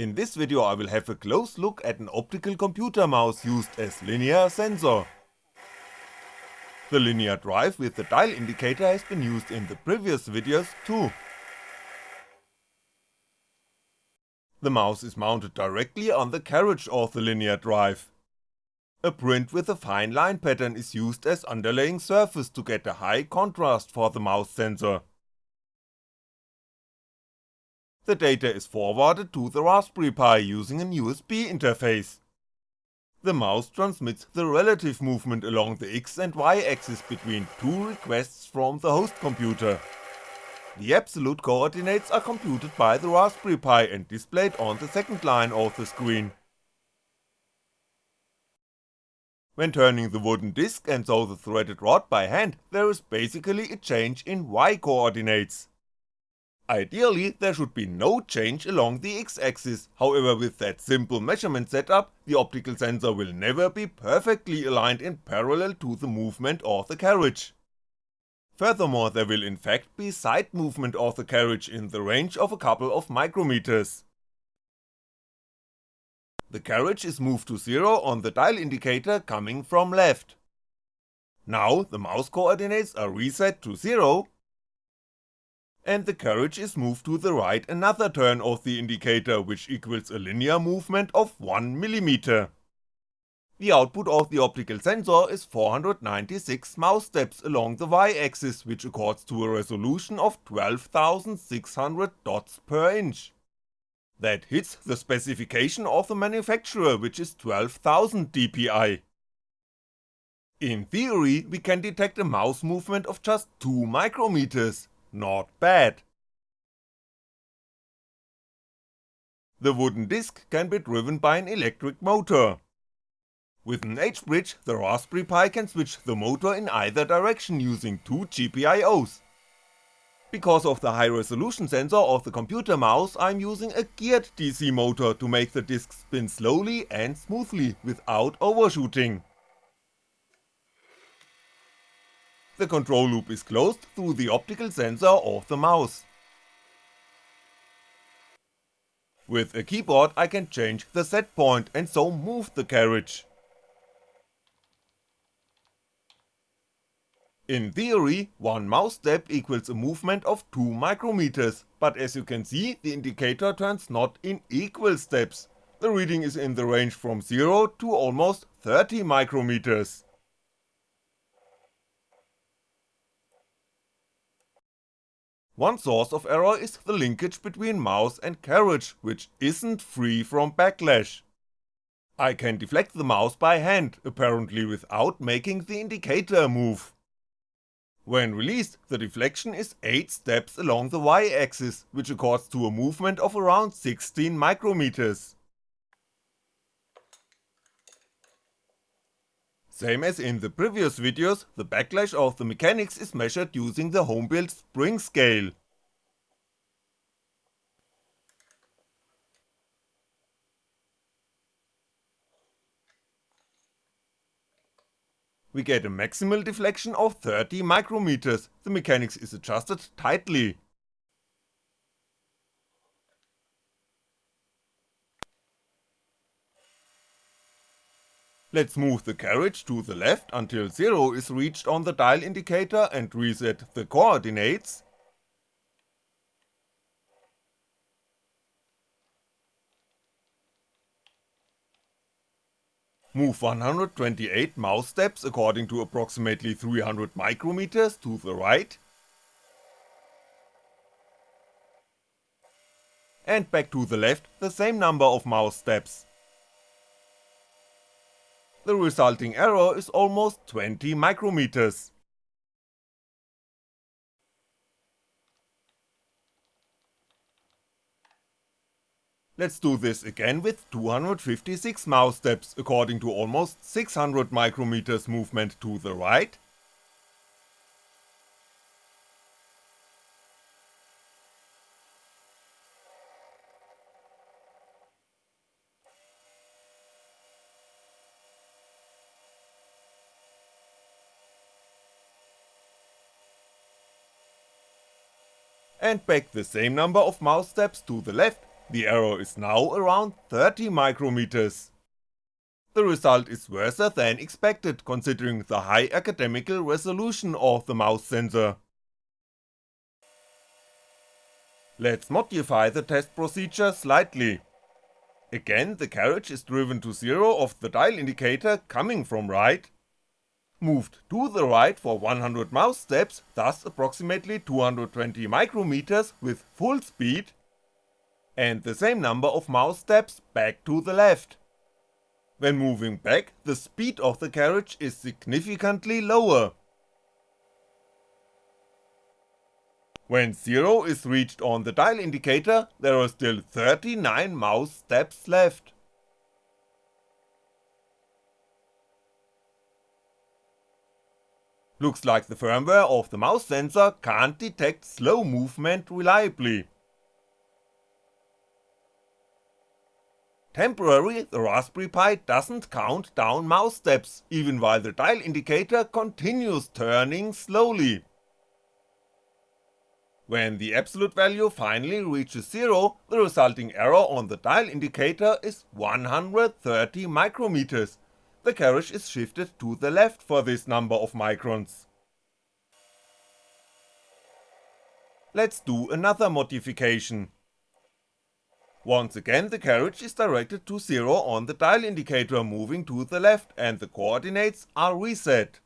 In this video I will have a close look at an optical computer mouse used as linear sensor. The linear drive with the dial indicator has been used in the previous videos too. The mouse is mounted directly on the carriage of the linear drive. A print with a fine line pattern is used as underlaying surface to get a high contrast for the mouse sensor the data is forwarded to the Raspberry Pi using an USB interface. The mouse transmits the relative movement along the X and Y axis between two requests from the host computer. The absolute coordinates are computed by the Raspberry Pi and displayed on the second line of the screen. When turning the wooden disc and so the threaded rod by hand, there is basically a change in Y coordinates. Ideally there should be no change along the x-axis, however with that simple measurement setup, the optical sensor will never be perfectly aligned in parallel to the movement of the carriage. Furthermore there will in fact be side movement of the carriage in the range of a couple of micrometers. The carriage is moved to 0 on the dial indicator coming from left. Now the mouse coordinates are reset to 0 and the carriage is moved to the right another turn of the indicator which equals a linear movement of 1mm. The output of the optical sensor is 496 mouse steps along the Y axis which accords to a resolution of 12600 dots per inch. That hits the specification of the manufacturer which is 12000 dpi. In theory we can detect a mouse movement of just 2 micrometers, not bad. The wooden disc can be driven by an electric motor. With an H-bridge, the Raspberry Pi can switch the motor in either direction using two GPIOs. Because of the high resolution sensor of the computer mouse, I'm using a geared DC motor to make the disc spin slowly and smoothly without overshooting. The control loop is closed through the optical sensor of the mouse. With a keyboard I can change the set point and so move the carriage. In theory, one mouse step equals a movement of 2 micrometers, but as you can see the indicator turns not in equal steps, the reading is in the range from 0 to almost 30 micrometers. One source of error is the linkage between mouse and carriage, which isn't free from backlash. I can deflect the mouse by hand, apparently without making the indicator move. When released, the deflection is 8 steps along the Y axis, which accords to a movement of around 16 micrometers. Same as in the previous videos, the backlash of the mechanics is measured using the home-built spring scale. We get a maximal deflection of 30 micrometers, the mechanics is adjusted tightly. Let's move the carriage to the left until 0 is reached on the dial indicator and reset the coordinates. Move 128 mouse steps according to approximately 300 micrometers to the right. And back to the left the same number of mouse steps the resulting error is almost 20 micrometers. Let's do this again with 256 mouse steps according to almost 600 micrometers movement to the right, and back the same number of mouse steps to the left the error is now around 30 micrometers. The result is worse than expected considering the high academical resolution of the mouse sensor. Let's modify the test procedure slightly. Again the carriage is driven to zero of the dial indicator coming from right, moved to the right for 100 mouse steps, thus approximately 220 micrometers with full speed, and the same number of mouse steps back to the left. When moving back, the speed of the carriage is significantly lower. When 0 is reached on the dial indicator, there are still 39 mouse steps left. Looks like the firmware of the mouse sensor can't detect slow movement reliably. Temporarily, the Raspberry Pi doesn't count down mouse steps, even while the dial indicator continues turning slowly. When the absolute value finally reaches 0, the resulting error on the dial indicator is 130 micrometers, the carriage is shifted to the left for this number of microns. Let's do another modification. Once again the carriage is directed to 0 on the dial indicator moving to the left and the coordinates are reset.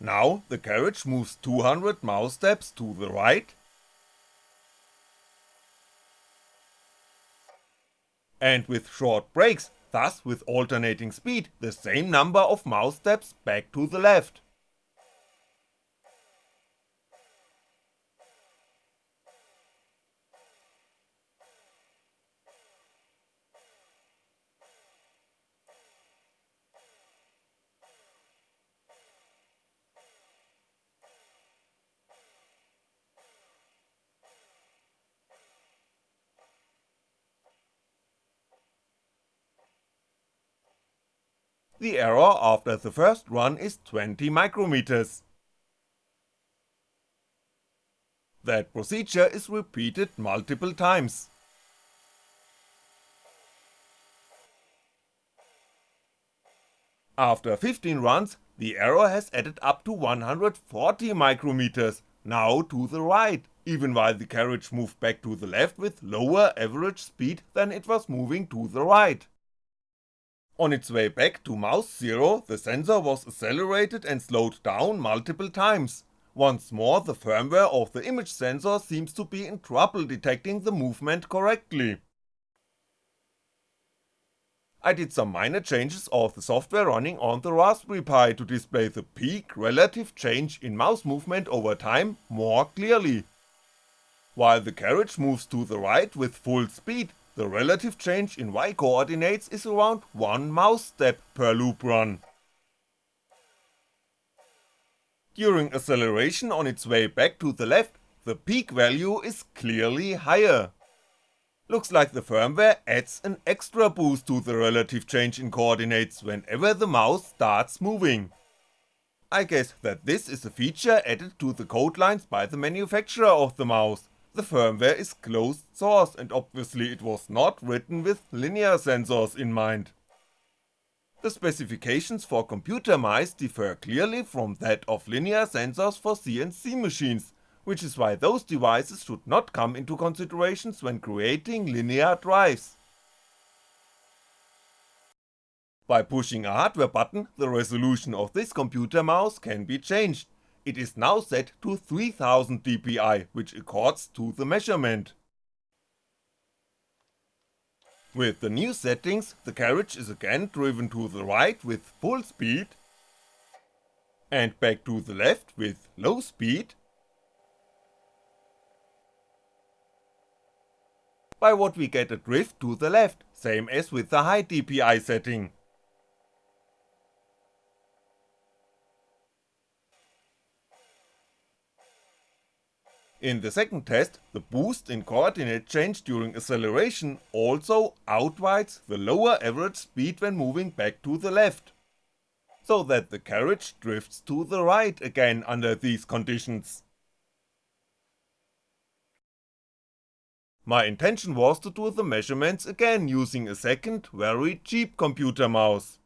Now the carriage moves 200 mouse steps to the right, and with short breaks, thus with alternating speed, the same number of mouse steps back to the left. The error after the first run is 20 micrometers. That procedure is repeated multiple times. After 15 runs, the error has added up to 140 micrometers, now to the right, even while the carriage moved back to the left with lower average speed than it was moving to the right. On its way back to mouse 0, the sensor was accelerated and slowed down multiple times. Once more the firmware of the image sensor seems to be in trouble detecting the movement correctly. I did some minor changes of the software running on the Raspberry Pi to display the peak relative change in mouse movement over time more clearly. While the carriage moves to the right with full speed, the relative change in y coordinates is around 1 mouse step per loop run. During acceleration on its way back to the left, the peak value is clearly higher. Looks like the firmware adds an extra boost to the relative change in coordinates whenever the mouse starts moving. I guess that this is a feature added to the code lines by the manufacturer of the mouse, the firmware is closed source and obviously it was not written with linear sensors in mind. The specifications for computer mice differ clearly from that of linear sensors for CNC machines, which is why those devices should not come into considerations when creating linear drives. By pushing a hardware button, the resolution of this computer mouse can be changed, it is now set to 3000 dpi, which accords to the measurement. With the new settings, the carriage is again driven to the right with full speed, and back to the left with low speed, by what we get a drift to the left, same as with the high DPI setting. In the second test, the boost in coordinate change during acceleration also outwides the lower average speed when moving back to the left, so that the carriage drifts to the right again under these conditions. my intention was to do the measurements again using a second, very cheap computer mouse.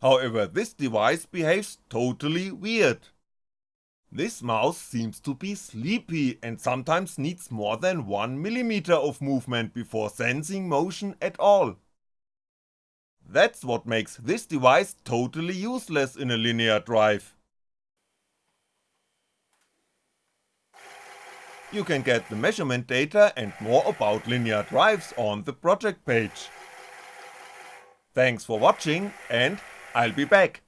However, this device behaves totally weird. This mouse seems to be sleepy and sometimes needs more than 1mm of movement before sensing motion at all. That's what makes this device totally useless in a linear drive. You can get the measurement data and more about linear drives on the project page. Thanks for watching and I'll be back